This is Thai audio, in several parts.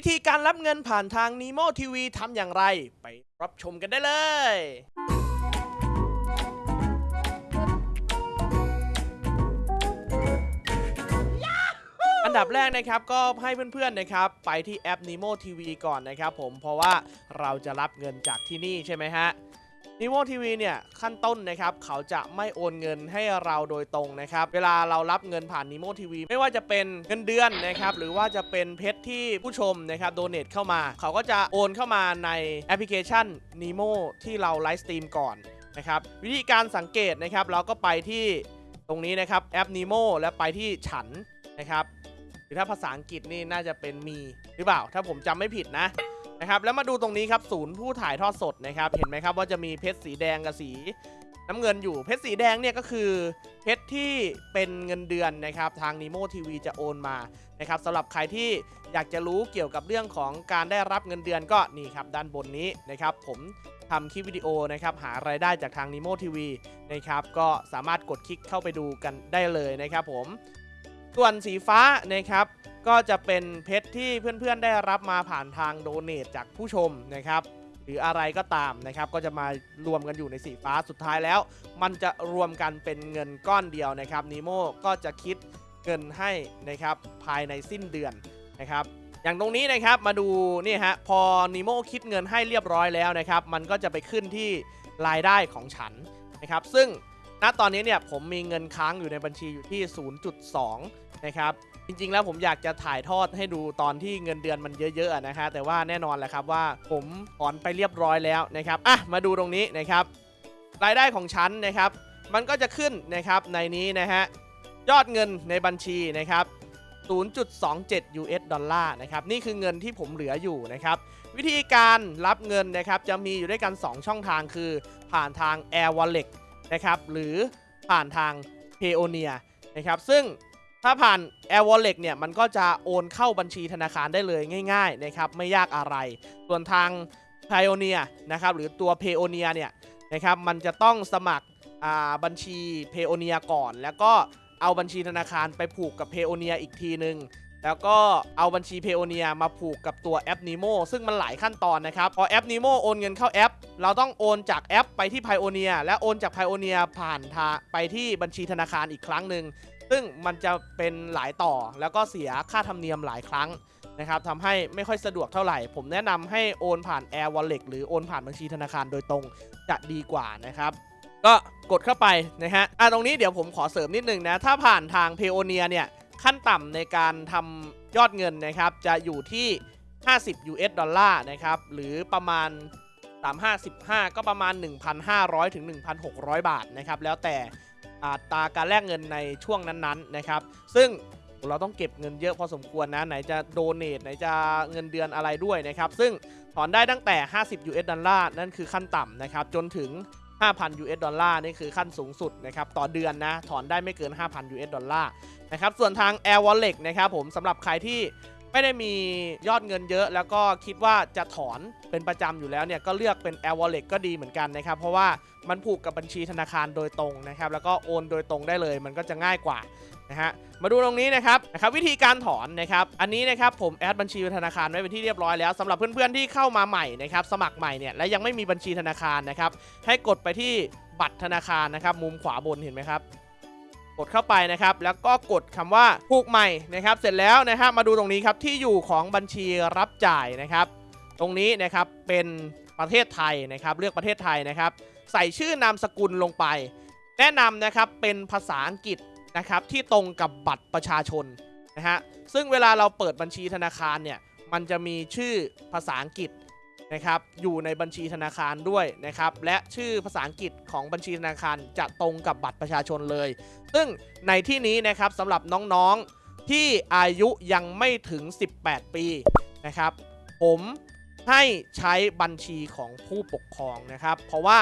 วิธีการรับเงินผ่านทาง Nemo TV ทำอย่างไร ไปรับชมกันได้เลยอันดับแรกนะครับก็ให้เพื่อนๆนะครับไปที่แอป Nemo TV ก่อนนะครับผมเพราะว่าเราจะรับเงินจากที่นี่ใช่ไหมฮะ Nemo TV เนี่ยขั้นต้นนะครับเขาจะไม่โอนเงินให้เราโดยตรงนะครับ เวลาเรารับเงินผ่าน Nemo TV ไม่ว่าจะเป็นเงินเดือนนะครับหรือว่าจะเป็นเพชรที่ผู้ชมนะครับโดเนทเข้ามา เขาก็จะโอนเข้ามาในแอปพลิเคชัน Nemo ที่เราไลฟ์สตรีมก่อนนะครับวิธีการสังเกตนะครับเราก็ไปที่ตรงนี้นะครับแอป Nemo และไปที่ฉันนะครับหรือถ้าภาษาอังกฤษนี่น่าจะเป็น Me หรือเปล่าถ้าผมจำไม่ผิดนะ นะครับแล้วมาดูตรงนี้ครับศูนย์ผู้ถ่ายทอดสดนะครับเห็นไหมครับว่าจะมีเพชรสีแดงกับสีน้ำเงินอยู่เพชรสีแดงเนี่ยก็คือเพชรที่เป็นเงินเดือนนะครับทาง Nemo TV จะโอนมานะครับสำหรับใครที่อยากจะรู้เกี่ยวกับเรื่องของการได้รับเงินเดือนก็นี่ครับด้านบนนี้นะครับผมทำคลิปวิดีโอนะครับหารายได้จากทาง Nemo TV นะครับก็สามารถกดคลิกเข้าไปดูกันได้เลยนะครับผม ส่วนสีฟ้านะครับก็จะเป็นเพชรที่เพื่อนๆได้รับมาผ่านทางโดเน a จากผู้ชมนะครับ หรืออะไรก็ตามนะครับ ก็จะมารวมกันอยู่ในสีฟ้าสุดท้ายแล้ว มันจะรวมกันเป็นเงินก้อนเดียวนะครับนีโมก็จะคิดเงินให้นะครับภายในสิ้นเดือนนะครับ อย่างตรงนี้นะครับมาดูนี่ฮะพอนีโมคิดเงินให้เรียบร้อยแล้วนะครับ มันก็จะไปขึ้นที่รายได้ของฉันนะครับ ซึ่งณตอนนี้เนี่ยผมมีเงินค้างอยู่ในบัญชีอยู่ที่ 0.2 นะครับจริงๆ แล้วผมอยากจะถ่ายทอดให้ดูตอนที่เงินเดือนมันเยอะๆนะฮะแต่ว่าแน่นอนแหละครับว่าผมถอนไปเรียบร้อยแล้วนะครับอะมาดูตรงนี้นะครับ รายได้ของฉันนะครับ มันก็จะขึ้นนะครับในนี้นะฮะยอดเงินในบัญชีนะครับ0.27 US ดอลลาร์นะครับนี่คือเงินที่ผมเหลืออยู่นะครับวิธีการรับเงินนะครับจะมีอยู่ด้วยกัน 2 ช่องทางคือผ่านทาง Air Wallet นะครับหรือผ่านทาง Payoneer นะครับซึ่ง ถ้าผ่าน Air Wallet เนี่ยมันก็จะโอนเข้าบัญชีธนาคารได้เลยง่ายๆนะครับไม่ยากอะไร ส่วนทาง Pioneer นะครับหรือตัว Payoneer เนี่ยนะครับมันจะต้องสมัครบัญชี Payoneer ก่อน แล้วก็เอาบัญชีธนาคารไปผูกกับ Payoneer อีกทีนึง แล้วก็เอาบัญชี Payoneer มาผูกกับตัวแอป Nemo ซึ่งมันหลายขั้นตอนนะครับพอแอป Nemo โอนเงินเข้าแอป เราต้องโอนจากแอปไปที่ Pioneer และโอนจาก Pioneer ผ่านทาไปที่บัญชีธนาคารอีกครั้งหนึ่ง ซึ่งมันจะเป็นหลายต่อแล้วก็เสียค่าธรรมเนียมหลายครั้งนะครับทำให้ไม่ค่อยสะดวกเท่าไหร่ ผมแนะนำให้โอนผ่าน Air Wallet หรือโอนผ่านบัญชีธนาคารโดยตรงจะดีกว่านะครับ ก็กดเข้าไปนะฮะอะตรงนี้เดี๋ยวผมขอเสริมนิดนึงนะ ถ้าผ่านทาง p a y o n e e r เนี่ย ขั้นต่ำในการทำยอดเงินนะครับ จะอยู่ที่ 50 US ดอลลาร์นะครับ หรือประมาณ 355 ก็ประมาณ 1,500 ถึง 1,600 บาทนะครับ แล้วแต่ อัตราการแลกเงินในช่วงนั้นๆนะครับ ซึ่งเราต้องเก็บเงินเยอะพอสมควรนะ ไหนจะโดเนทไหนจะเงินเดือนอะไรด้วยนะครับ ซึ่งถอนได้ตั้งแต่ 50 US ดอลลาร์นั่นคือขั้นต่ำนะครับ จนถึง 5,000 US ดอลลาร์นี่คือขั้นสูงสุดนะครับ ต่อเดือนนะ ถอนได้ไม่เกิน 5,000 US ดอลลาร์นะครับ ส่วนทาง Air Wallet นะครับผมสำหรับใครที่ ไม่ได้มียอดเงินเยอะ แล้วก็คิดว่าจะถอนเป็นประจำอยู่แล้วเนี่ยก็เลือกเป็น Air Wallet ก็ดีเหมือนกันนะครับ เพราะว่ามันผูกกับบัญชีธนาคารโดยตรงนะครับ แล้วก็โอนโดยตรงได้เลย มันก็จะง่ายกว่านะฮะมาดูตรงนี้นะครับนะครับวิธีการถอนนะครับอันนี้นะครับผมแอดบัญชีธนาคารไว้เป็นที่เรียบร้อยแล้วสำหรับเพื่อนๆที่เข้ามาใหม่นะครับสมัครใหม่เนี่ยและยังไม่มีบัญชีธนาคารนะครับให้กดไปที่บัตรธนาคารนะครับมุมขวาบนเห็นไหมครับ กดเข้าไปนะครับ แล้วก็กดคำว่าผูกใหม่นะครับ เสร็จแล้วนะครับมาดูตรงนี้ครับที่อยู่ของบัญชีรับจ่ายนะครับ ตรงนี้นะครับเป็นประเทศไทยนะครับ เลือกประเทศไทยนะครับ ใส่ชื่อนามสกุลลงไป แนะนำนะครับเป็นภาษาอังกฤษนะครับที่ตรงกับบัตรประชาชนนะฮะซึ่งเวลาเราเปิดบัญชีธนาคารเนี่ยมันจะมีชื่อภาษาอังกฤษ นะครับอยู่ในบัญชีธนาคารด้วยนะครับและชื่อภาษาอังกฤษของบัญชีธนาคารจะตรงกับบัตรประชาชนเลย ซึ่งในที่นี้นะครับสำหรับน้องๆที่อายุยังไม่ถึง 18 ปีนะครับ ผมให้ใช้บัญชีของผู้ปกครองนะครับ เพราะว่า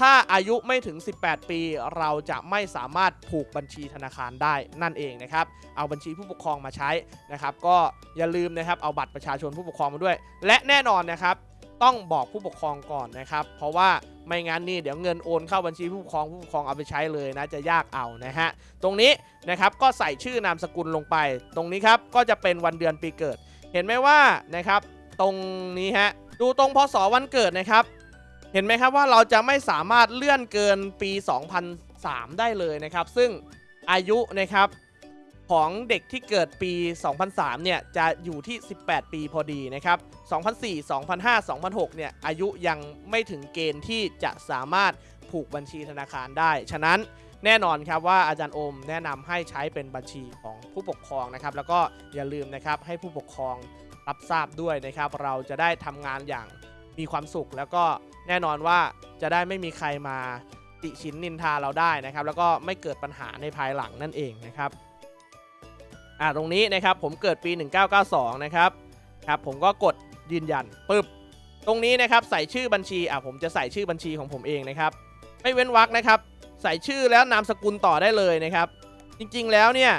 ถ้าอายุไม่ถึง 18 ปี เราจะไม่สามารถผูกบัญชีธนาคารได้นั่นเองนะครับ เอาบัญชีผู้ปกครองมาใช้นะครับ ก็อย่าลืมนะครับเอาบัตรประชาชนผู้ปกครองมาด้วย และแน่นอนนะครับ ต้องบอกผู้ปกครองก่อนนะครับ เพราะว่าไม่งั้นนี่เดี๋ยวเงินโอนเข้าบัญชีผู้ปกครองผู้ปกครองเอาไปใช้เลยนะจะยากเอานะฮะตรงนี้นะครับก็ใส่ชื่อนามสกุลลงไป ตรงนี้ครับก็จะเป็นวันเดือนปีเกิด เห็นไหมว่านะครับ ตรงนี้ฮะดูตรงพศวันเกิดนะครับ เห็นไหมครับว่าเราจะไม่สามารถเลื่อนเกินปี 2003 ได้เลยนะครับ ซึ่งอายุนะครับ ของเด็กที่เกิดปี 2003 เนี่ย จะอยู่ที่ 18 ปีพอดีนะครับ 2004 2005 2006 เนี่ย อายุยังไม่ถึงเกณฑ์ที่จะสามารถผูกบัญชีธนาคารได้ ฉะนั้นแน่นอนครับว่าอาจารย์โอมแนะนำให้ใช้เป็นบัญชีของผู้ปกครองนะครับ แล้วก็อย่าลืมนะครับให้ผู้ปกครองรับทราบด้วยนะครับ เราจะได้ทำงานอย่างมีความสุข แล้วก็แน่นอนว่าจะได้ไม่มีใครมาติชินนินทาเราได้นะครับ แล้วก็ไม่เกิดปัญหาในภายหลังนั่นเองนะครับ อ่าตรงนี้นะครับผมเกิดปี 1992 นะครับครับผมก็กดยืนยันปึ๊บตรงนี้นะครับใส่ชื่อบัญชีอะผมจะใส่ชื่อบัญชีของผมเองนะครับไม่เว้นวรรคนะครับ ใส่ชื่อแล้วนามสกุลต่อได้เลยนะครับ จริงๆแล้วเนี่ย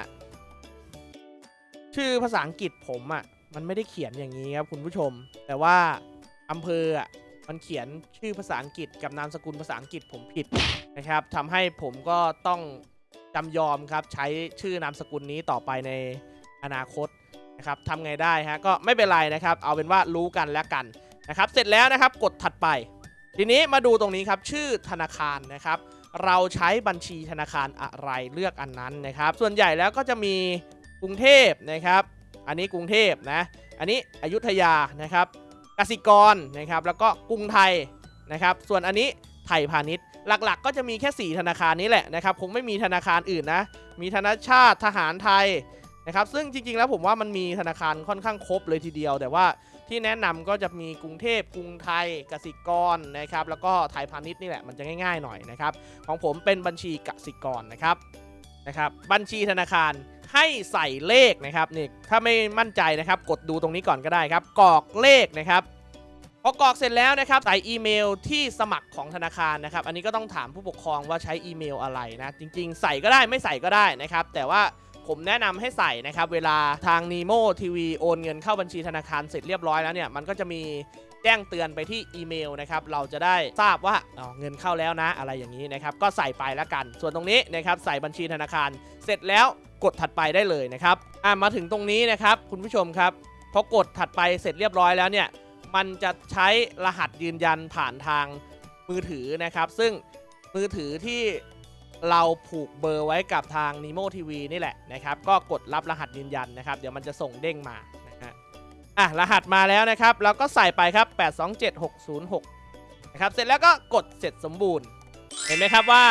ชื่อภาษาอังกฤษผมอะ่ะมันไม่ได้เขียนอย่างนี้ครับคุณผู้ชม แต่ว่าอำเภออะมันเขียนชื่อภาษาอังกฤษกับนามสกุลภาษาอังกฤษผมผิดนะครับทำให้ผมก็ต้อง จำยอมครับใช้ชื่อนามสกุลนี้ต่อไปในอนาคตนะครับทำไงได้ฮะก็ไม่เป็นไรนะครับ เอาเป็นว่ารู้กันแล้วกันนะครับ เสร็จแล้วนะครับกดถัดไป ทีนี้มาดูตรงนี้ครับชื่อธนาคารนะครับ เราใช้บัญชีธนาคารอะไรเลือกอันนั้นนะครับ ส่วนใหญ่แล้วก็จะมีกรุงเทพนะครับ อันนี้กรุงเทพนะ อันนี้อยุธยานะครับกสิกรนะครับ แล้วก็กรุงไทยนะครับ ส่วนอันนี้ไทยพาณิชย์ หลักๆก็จะมีแค่ 4 ธนาคารนี้แหละนะครับคงไม่มีธนาคารอื่นนะ มีธนาชาติทหารไทยนะครับซึ่งจริงๆแล้วผมว่ามันมีธนาคารค่อนข้างครบเลยทีเดียว แต่ว่าที่แนะนำก็จะมีกรุงเทพกรุงไทยกสิกรนะครับแล้วก็ไทยพาณิชย์นี่แหละมันจะง่ายๆหน่อยนะครับของผมเป็นบัญชีกสิกรนะครับนะครับบัญชีธนาคารให้ใส่เลขนะครับนี่ถ้าไม่มั่นใจนะครับ กดดูตรงนี้ก่อนก็ได้ครับกรอกเลขนะครับ พอกรอกเสร็จแล้วนะครับใส่อีเมลที่สมัครของธนาคารนะครับ อันนี้ก็ต้องถามผู้ปกครองว่าใช้อีเมลอะไรนะ จริงๆ ใส่ก็ได้ไม่ใส่ก็ได้นะครับ แต่ว่าผมแนะนำให้ใส่นะครับ เวลาทาง Nemo TV โอนเงินเข้าบัญชีธนาคารเสร็จเรียบร้อยแล้วเนี่ย มันก็จะมีแจ้งเตือนไปที่อีเมลนะครับ เราจะได้ทราบว่าเงินเข้าแล้วนะ อะไรอย่างนี้นะครับ ก็ใส่ไปแล้วกัน ส่วนตรงนี้นะครับใส่บัญชีธนาคาร เสร็จแล้วกดถัดไปได้เลยนะครับอะมาถึงตรงนี้นะครับคุณผู้ชมครับพอกดถัดไปเสร็จเรียบร้อยแล้วเนี่ย มันจะใช้รหัสยืนยันผ่านทางมือถือนะครับ ซึ่งมือถือที่เราผูกเบอร์ไว้กับทาง Nemo TV นี่แหละนะครับ ก็กดรับรหัสยืนยันนะครับ เดี๋ยวมันจะส่งเด้งมานะฮะอะรหัสมาแล้วนะครับเราก็ใส่ไปครับ 827606 นะครับ เสร็จแล้วก็กดเสร็จสมบูรณ์ เห็นไหมครับว่า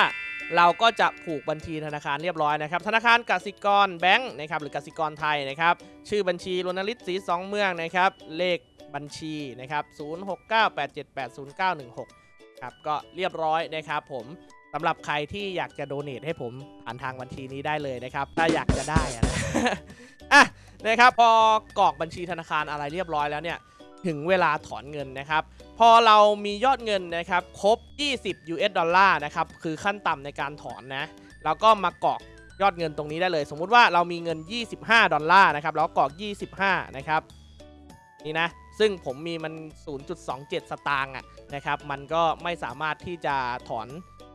เราก็จะผูกบัญชีธนาคารเรียบร้อยนะครับ ธนาคารกสิกรแบงค์นะครับหรือกสิกรไทยนะครับ ชื่อบัญชีรณลิตสีสองเมืองนะครับ เลข บัญชีนะครับ0698780916ครับก็เรียบร้อยนะครับผมสำหรับใครที่อยากจะโดเนทให้ผมผ่านทางบัญชีนี้ได้เลยนะครับ ถ้าอยากจะได้อะนะอะนะครับพอกรอกบัญชีธนาคารอะไรเรียบร้อยแล้วเนี่ยถึงเวลาถอนเงินนะครับ พอเรามียอดเงินนะครับครบ 20 US ดอลลาร์นะครับคือขั้นต่ำในการถอนนะเราก็มากรอกยอดเงินตรงนี้ได้เลย สมมุติว่าเรามีเงิน 25 ดอลลาร์นะครับเราก็กรอก 25 นะครับ นี่นะ ซึ่งผมมีมัน 0.27 สตางค์อะนะครับ มันก็ไม่สามารถที่จะถอน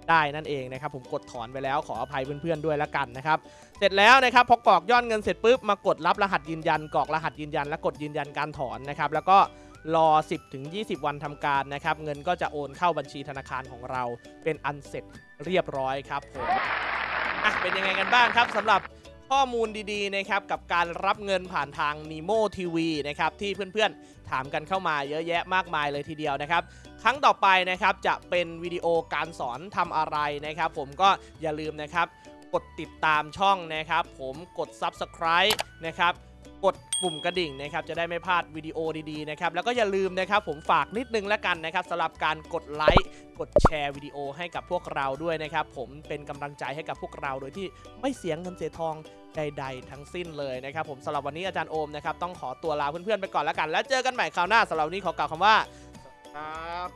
ได้นั่นเองนะครับ ผมกดถอนไปแล้วขออภัยเพื่อนๆด้วยแล้วกันนะครับ เสร็จแล้วนะครับพอกรอกยอดเงินเสร็จปุ๊บมากดรับรหัสยืนยันกรอกรหัสยืนยัน และกดยืนยันการถอนนะครับ แล้วก็รอ 10ถึง20 วันทำการนะครับ เงินก็จะโอนเข้าบัญชีธนาคารของเรา เป็นอันเสร็จเรียบร้อยครับผมอะเป็นยังไงกันบ้างครับสำหรับ ข้อมูลดีๆนะครับกับการรับเงินผ่านทาง Nemo TV นะครับที่เพื่อนๆ ถามกันเข้ามาเยอะแยะมากมายเลยทีเดียวนะครับ ครั้งต่อไปนะครับจะเป็นวิดีโอการสอนทำอะไรนะครับ ผมก็อย่าลืมนะครับ กดติดตามช่องนะครับ ผมกด Subscribe นะครับ กดปุ่มกระดิ่งนะครับจะได้ไม่พลาดวิดีโอดีๆนะครับแล้วก็อย่าลืมนะครับผมฝากนิดนึงแล้วกันนะครับสำหรับการกดไลค์กดแชร์วิดีโอให้กับพวกเราด้วยนะครับผมเป็นกำลังใจให้กับพวกเราโดยที่ไม่เสียเงินเสียทองใดๆ ทั้งสิ้นเลยนะครับผมสำหรับวันนี้อาจารย์โอมนะครับต้องขอตัวลาเพื่อนๆไปก่อนแล้วกัน แล้วเจอกันใหม่คราวหน้าสำหรับวันนี้ขอกล่าวคำว่าครับ